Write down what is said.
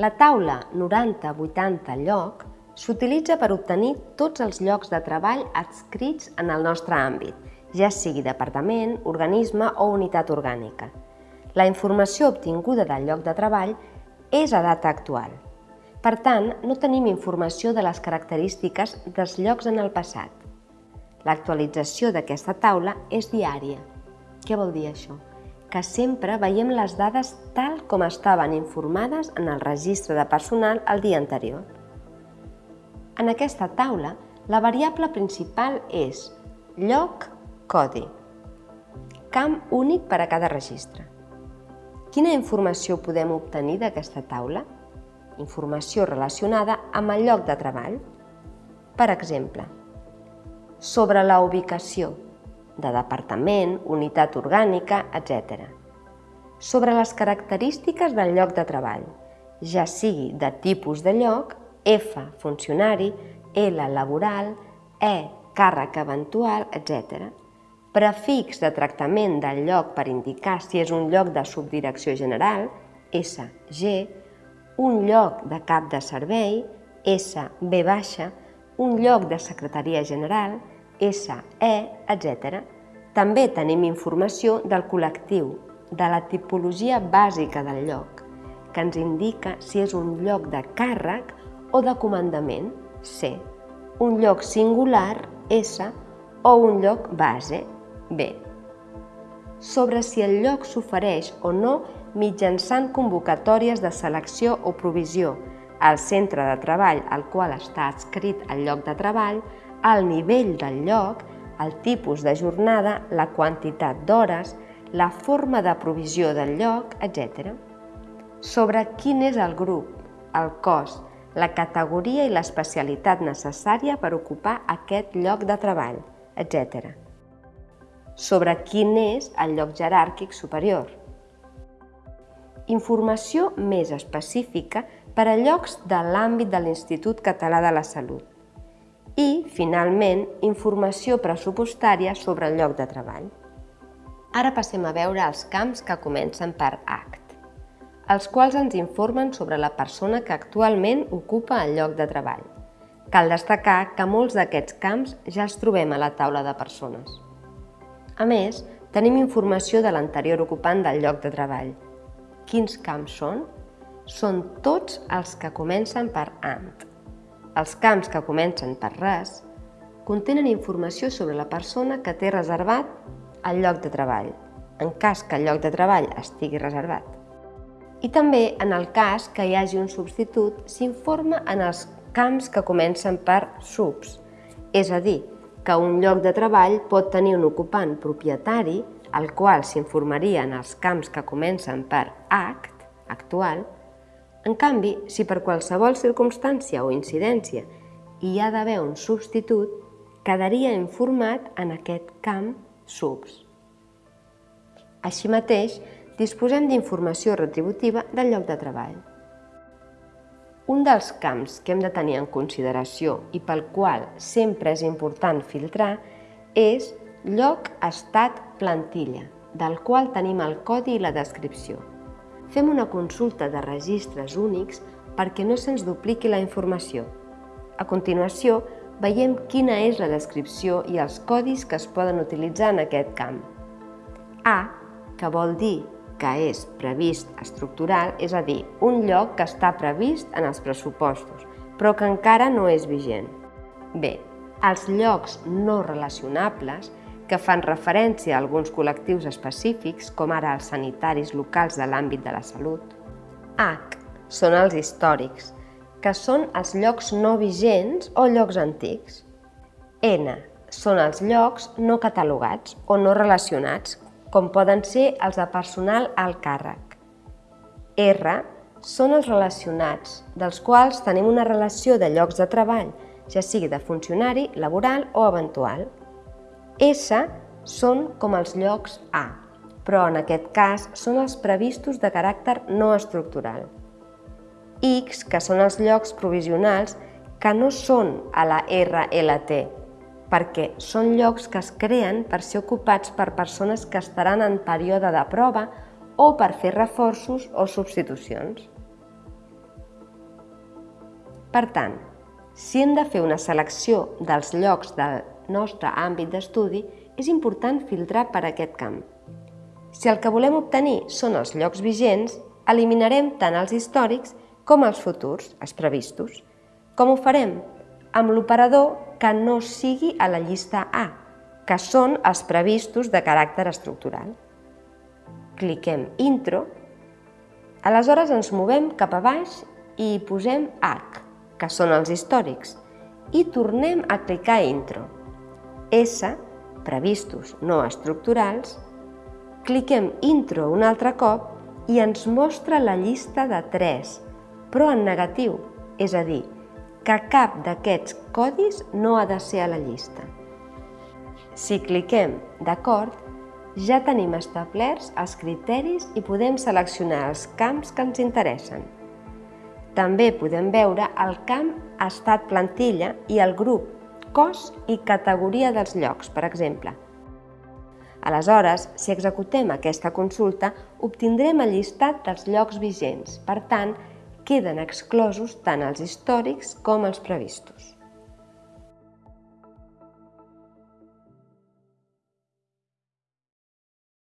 La taula 90-80 lloc s'utilitza per obtenir tots els llocs de treball adscrits en el nostre àmbit, ja sigui departament, organisme o unitat orgànica. La informació obtinguda del lloc de treball és a data actual. Per tant, no tenim informació de les característiques dels llocs en el passat. L'actualització d'aquesta taula és diària. Què vol dir això? Que sempre veiem les dades tal com estaven informades en el registre de personal el dia anterior. En aquesta taula, la variable principal és lloc codi, camp únic per a cada registre. Quina informació podem obtenir d'aquesta taula? informació relacionada amb el lloc de treball. Per exemple, sobre la ubicació de departament, unitat orgànica, etc. Sobre les característiques del lloc de treball, ja sigui de tipus de lloc, F, funcionari, L, laboral, E, càrrec eventual, etc. Prefix de tractament del lloc per indicar si és un lloc de subdirecció general, S, G, un lloc de cap de servei, SB baixa, un lloc de secretaria general, SE, etc. També tenim informació del col·lectiu, de la tipologia bàsica del lloc, que ens indica si és un lloc de càrrec o de comandament, C, un lloc singular, S, o un lloc base, B. Sobre si el lloc s'ofereix o no mitjançant convocatòries de selecció o provisió al centre de treball al qual està adscrit el lloc de treball, el nivell del lloc, el tipus de jornada, la quantitat d'hores, la forma de provisió del lloc, etc. Sobre quin és el grup, el cos, la categoria i l'especialitat necessària per ocupar aquest lloc de treball, etc. Sobre quin és el lloc jeràrquic superior, informació més específica per a llocs de l'àmbit de l'Institut Català de la Salut. I, finalment, informació pressupostària sobre el lloc de treball. Ara passem a veure els camps que comencen per ACT, els quals ens informen sobre la persona que actualment ocupa el lloc de treball. Cal destacar que molts d'aquests camps ja els trobem a la taula de persones. A més, tenim informació de l'anterior ocupant del lloc de treball, Quins camps són? Són tots els que comencen per ANT. Els camps que comencen per res contenen informació sobre la persona que té reservat el lloc de treball, en cas que el lloc de treball estigui reservat. I també, en el cas que hi hagi un substitut, s'informa en els camps que comencen per subs, és a dir, que un lloc de treball pot tenir un ocupant propietari al qual s'informarien els camps que comencen per act, actual, en canvi, si per qualsevol circumstància o incidència hi ha d'haver un substitut, quedaria informat en aquest camp subs. Així mateix, disposem d'informació retributiva del lloc de treball. Un dels camps que hem de tenir en consideració i pel qual sempre és important filtrar és lloc, estat, plantilla, del qual tenim el codi i la descripció. Fem una consulta de registres únics perquè no se'ns dupliqui la informació. A continuació, veiem quina és la descripció i els codis que es poden utilitzar en aquest camp. A, que vol dir que és previst estructural, és a dir, un lloc que està previst en els pressupostos, però que encara no és vigent. B, els llocs no relacionables que fan referència a alguns col·lectius específics, com ara els sanitaris locals de l'àmbit de la salut. H són els històrics, que són els llocs no vigents o llocs antics. N són els llocs no catalogats o no relacionats, com poden ser els de personal al càrrec. R són els relacionats, dels quals tenim una relació de llocs de treball, ja sigui de funcionari, laboral o eventual. S són com els llocs A, però en aquest cas són els previstos de caràcter no estructural. X, que són els llocs provisionals que no són a la RLT, perquè són llocs que es creen per ser ocupats per persones que estaran en període de prova o per fer reforços o substitucions. Per tant, si hem de fer una selecció dels llocs del nostre àmbit d'estudi, és important filtrar per aquest camp. Si el que volem obtenir són els llocs vigents, eliminarem tant els històrics com els futurs, els previstos. Com ho farem? Amb l'operador que no sigui a la llista A, que són els previstos de caràcter estructural. Cliquem Intro, aleshores ens movem cap a baix i hi posem H, que són els històrics, i tornem a clicar Intro. S, previstos no estructurals, cliquem Intro un altre cop i ens mostra la llista de 3, però en negatiu, és a dir, que cap d'aquests codis no ha de ser a la llista. Si cliquem d'acord, ja tenim establerts els criteris i podem seleccionar els camps que ens interessen. També podem veure el camp estat plantilla i el grup cos i categoria dels llocs, per exemple. Aleshores, si executem aquesta consulta, obtindrem el llistat dels llocs vigents. Per tant, queden exclosos tant els històrics com els previstos.